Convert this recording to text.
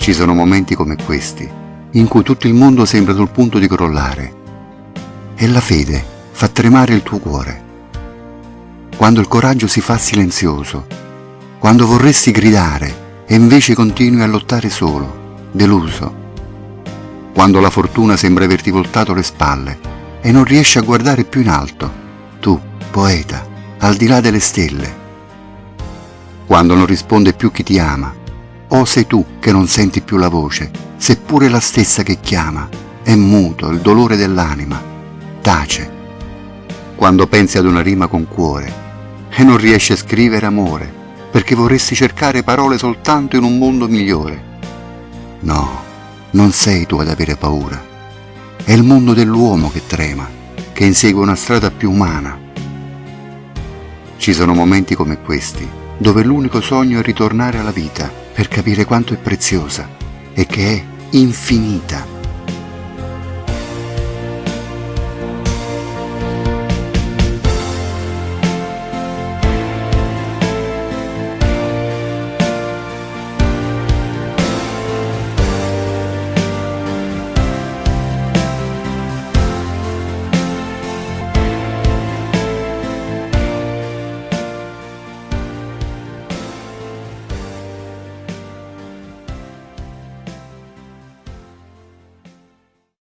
Ci sono momenti come questi, in cui tutto il mondo sembra sul punto di crollare e la fede fa tremare il tuo cuore. Quando il coraggio si fa silenzioso, quando vorresti gridare e invece continui a lottare solo, deluso. Quando la fortuna sembra averti voltato le spalle e non riesci a guardare più in alto, tu, poeta, al di là delle stelle. Quando non risponde più chi ti ama, o sei tu che non senti più la voce, seppure la stessa che chiama, è muto il dolore dell'anima, tace. Quando pensi ad una rima con cuore e non riesci a scrivere amore, perché vorresti cercare parole soltanto in un mondo migliore. No, non sei tu ad avere paura, è il mondo dell'uomo che trema, che insegue una strada più umana. Ci sono momenti come questi, dove l'unico sogno è ritornare alla vita per capire quanto è preziosa e che è infinita